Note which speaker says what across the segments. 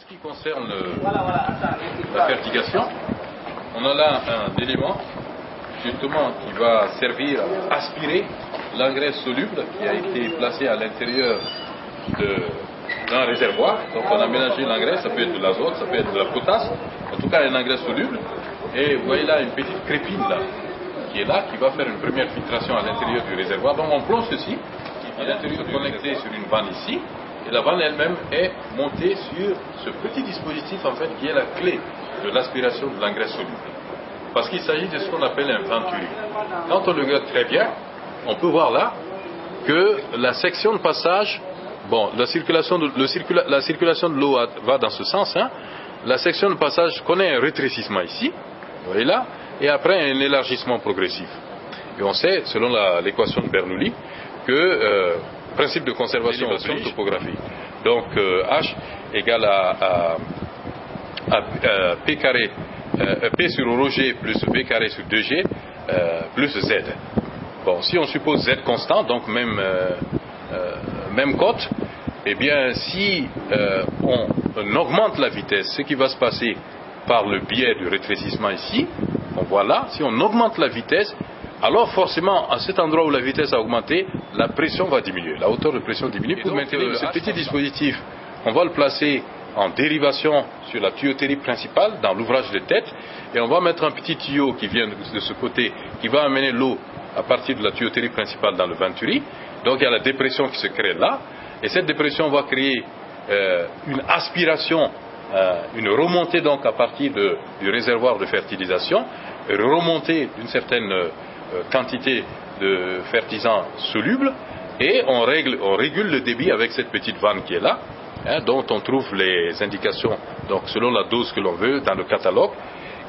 Speaker 1: ce qui concerne la fertigation, on a là un élément justement qui va servir à aspirer l'engrais soluble qui a été placé à l'intérieur d'un réservoir. Donc on a mélangé l'engrais, ça peut être de l'azote, ça peut être de la potasse, en tout cas un engrais soluble. Et vous voyez là une petite crépine là, qui est là, qui va faire une première filtration à l'intérieur du réservoir. Donc on plonge ceci, à l'intérieur connecté sur une vanne ici, et la vanne elle-même est montée sur ce petit dispositif en fait qui est la clé de l'aspiration de l'engrais soluble. Parce qu'il s'agit de ce qu'on appelle un venturi. Quand on le regarde très bien, on peut voir là que la section de passage, bon, la circulation de, l'eau va dans ce sens, hein. la section de passage connaît un rétrécissement ici, vous là, et après un élargissement progressif. Et on sait, selon l'équation de Bernoulli, que euh, principe de conservation de topographique. Donc euh, H égale à, P carré, euh, P sur Rg plus V carré sur 2G plus Z. Bon, si on suppose Z constant, donc même, même cote, eh bien si on, on augmente la vitesse, ce qui va se passer par le biais du rétrécissement ici, on voit là, si on augmente la vitesse, alors forcément, à cet endroit où la vitesse a augmenté, la pression va diminuer, la hauteur de pression diminue. Pour maintenir ce petit dispositif, on va le placer en dérivation sur la tuyauterie principale, dans l'ouvrage de tête, et on va mettre un petit tuyau qui vient de ce côté, qui va amener l'eau à partir de la tuyauterie principale dans le venturi. Donc il y a la dépression qui se crée là, et cette dépression va créer euh, une aspiration, euh, une remontée donc à partir du réservoir de fertilisation, une remontée d'une certaine euh, euh, quantité de fertilisants solubles et on, règle, on régule le débit avec cette petite vanne qui est là, hein, dont on trouve les indications donc selon la dose que l'on veut dans le catalogue.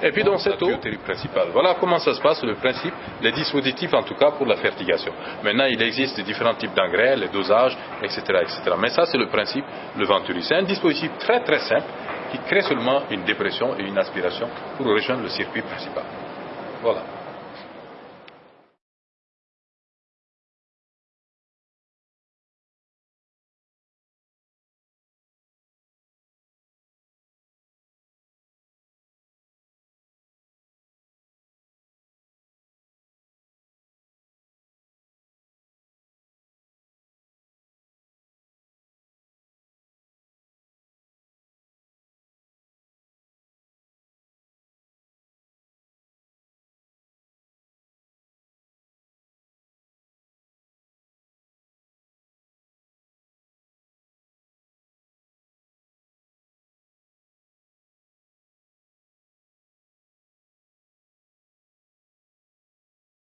Speaker 1: Et puis dans cette eau principale. Voilà comment ça se passe, le principe, les dispositifs en tout cas pour la fertigation. Maintenant, il existe différents types d'engrais, les dosages, etc., etc. Mais ça, c'est le principe, le venturi. C'est un dispositif très très simple qui crée seulement une dépression et une aspiration pour rejoindre le circuit principal. Voilà.